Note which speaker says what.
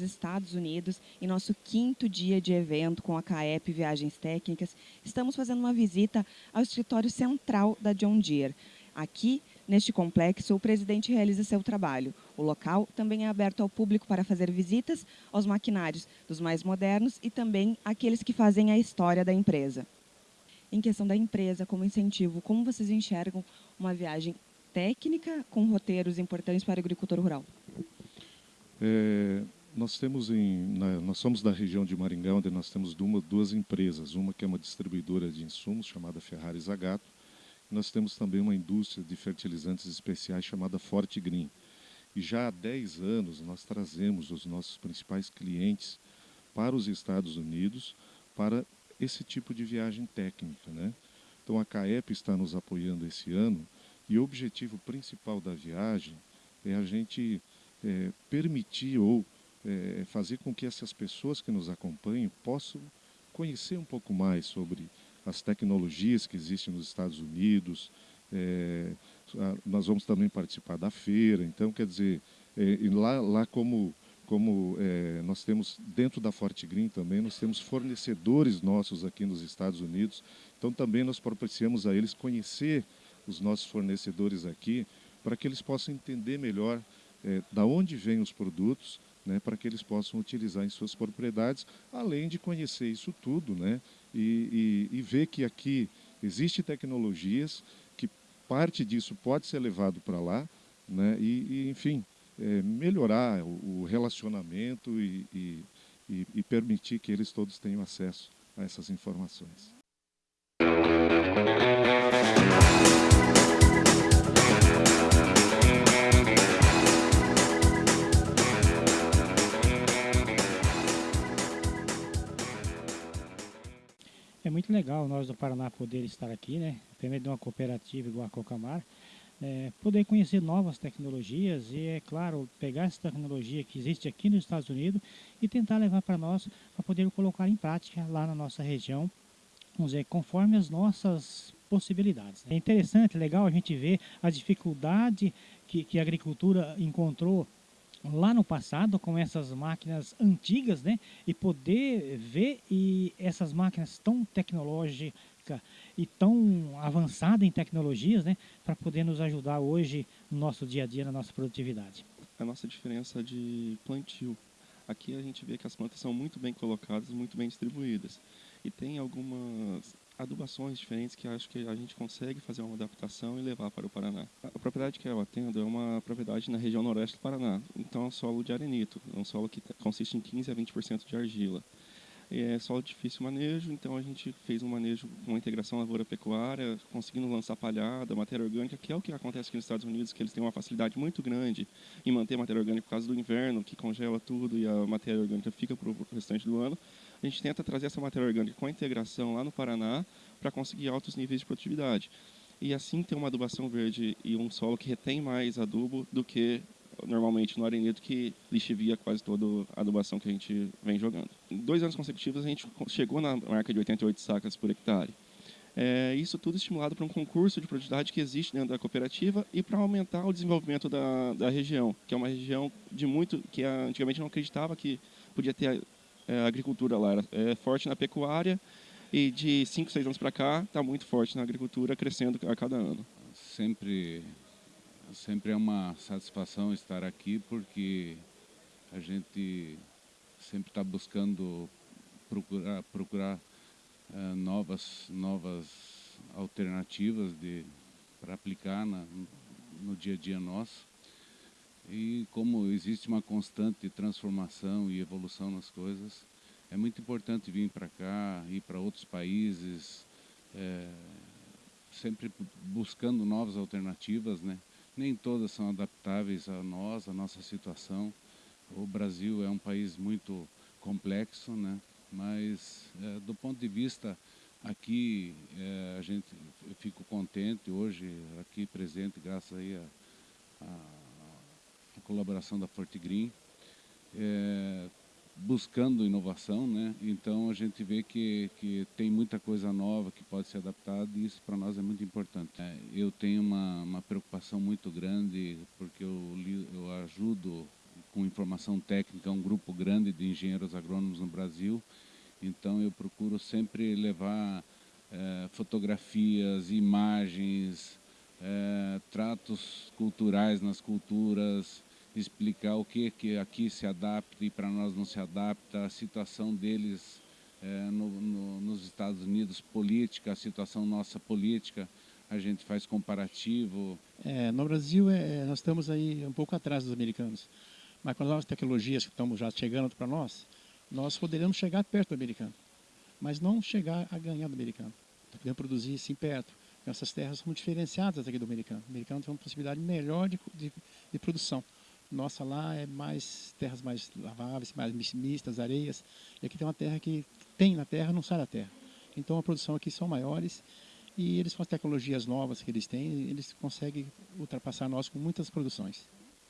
Speaker 1: Estados Unidos, em nosso quinto dia de evento com a CAEP Viagens Técnicas. Estamos fazendo uma visita ao escritório central da John Deere. Aqui, neste complexo, o presidente realiza seu trabalho. O local também é aberto ao público para fazer visitas aos maquinários dos mais modernos e também aqueles que fazem a história da empresa. Em questão da empresa, como incentivo, como vocês enxergam uma viagem técnica com roteiros importantes para o agricultor rural?
Speaker 2: É, nós temos em, na, nós somos da região de Maringá, onde nós temos duas, duas empresas, uma que é uma distribuidora de insumos chamada Ferrari Zagato, e nós temos também uma indústria de fertilizantes especiais chamada Forte Green. E já há 10 anos nós trazemos os nossos principais clientes para os Estados Unidos para esse tipo de viagem técnica, né? Então a CAEP está nos apoiando esse ano e o objetivo principal da viagem é a gente é, permitir ou é, fazer com que essas pessoas que nos acompanham possam conhecer um pouco mais sobre as tecnologias que existem nos Estados Unidos. É, nós vamos também participar da feira, então, quer dizer, é, lá, lá como, como é, nós temos, dentro da Forte Green também, nós temos fornecedores nossos aqui nos Estados Unidos, então também nós propiciamos a eles conhecer os nossos fornecedores aqui, para que eles possam entender melhor é, da onde vêm os produtos, né, para que eles possam utilizar em suas propriedades, além de conhecer isso tudo, né, e, e, e ver que aqui existe tecnologias, que parte disso pode ser levado para lá, né, e, e enfim, é, melhorar o, o relacionamento e, e permitir que eles todos tenham acesso a essas informações.
Speaker 3: Legal nós do Paraná poder estar aqui, né? Primeiro de uma cooperativa igual a Cocamar, é, poder conhecer novas tecnologias e, é claro, pegar essa tecnologia que existe aqui nos Estados Unidos e tentar levar para nós, para poder colocar em prática lá na nossa região, vamos dizer, conforme as nossas possibilidades. Né? É interessante, legal a gente ver a dificuldade que, que a agricultura encontrou lá no passado com essas máquinas antigas, né? E poder ver e essas máquinas tão tecnológicas e tão avançadas em tecnologias, né? Para poder nos ajudar hoje no nosso dia a dia, na nossa produtividade.
Speaker 4: A nossa diferença de plantio. Aqui a gente vê que as plantas são muito bem colocadas, muito bem distribuídas. E tem algumas adubações diferentes que acho que a gente consegue fazer uma adaptação e levar para o Paraná. A propriedade que eu atendo é uma propriedade na região noroeste do Paraná, então é um solo de arenito, é um solo que consiste em 15 a 20% de argila. É solo difícil manejo, então a gente fez um manejo com integração lavoura-pecuária, conseguindo lançar palhada, matéria orgânica, que é o que acontece aqui nos Estados Unidos, que eles têm uma facilidade muito grande em manter matéria orgânica por causa do inverno, que congela tudo e a matéria orgânica fica para o restante do ano a gente tenta trazer essa matéria orgânica com a integração lá no Paraná para conseguir altos níveis de produtividade. E assim ter uma adubação verde e um solo que retém mais adubo do que normalmente no arenito que lixivia quase toda a adubação que a gente vem jogando. Em dois anos consecutivos a gente chegou na marca de 88 sacas por hectare. É, isso tudo estimulado por um concurso de produtividade que existe dentro da cooperativa e para aumentar o desenvolvimento da, da região, que é uma região de muito que antigamente não acreditava que podia ter é, agricultura lá é forte na pecuária e de 5, 6 anos para cá está muito forte na agricultura, crescendo a cada ano.
Speaker 5: Sempre, sempre é uma satisfação estar aqui porque a gente sempre está buscando procurar, procurar é, novas, novas alternativas para aplicar na, no dia a dia nosso. E como existe uma constante transformação e evolução nas coisas, é muito importante vir para cá, ir para outros países, é, sempre buscando novas alternativas, né? Nem todas são adaptáveis a nós, a nossa situação. O Brasil é um país muito complexo, né? Mas é, do ponto de vista aqui, é, a gente, eu fico contente hoje aqui presente, graças aí a, a a colaboração da Forte Green, é, buscando inovação, né? Então a gente vê que, que tem muita coisa nova que pode ser adaptada e isso para nós é muito importante. É, eu tenho uma, uma preocupação muito grande porque eu, eu ajudo com informação técnica, um grupo grande de engenheiros agrônomos no Brasil. Então eu procuro sempre levar é, fotografias, imagens, é, tratos culturais nas culturas, explicar o que, que aqui se adapta e para nós não se adapta, a situação deles é, no, no, nos Estados Unidos, política, a situação nossa política, a gente faz comparativo.
Speaker 6: É, no Brasil, é, nós estamos aí um pouco atrás dos americanos, mas com as novas tecnologias que estão já chegando para nós, nós poderíamos chegar perto do americano, mas não chegar a ganhar do americano. Tá podemos produzir sim perto. Essas terras são diferenciadas aqui do americano. O americano tem uma possibilidade melhor de, de, de produção. Nossa lá é mais terras mais laváveis, mais mistas, areias. E aqui tem uma terra que tem na terra, não sai da terra. Então a produção aqui são maiores e eles com as tecnologias novas que eles têm, eles conseguem ultrapassar nós com muitas produções.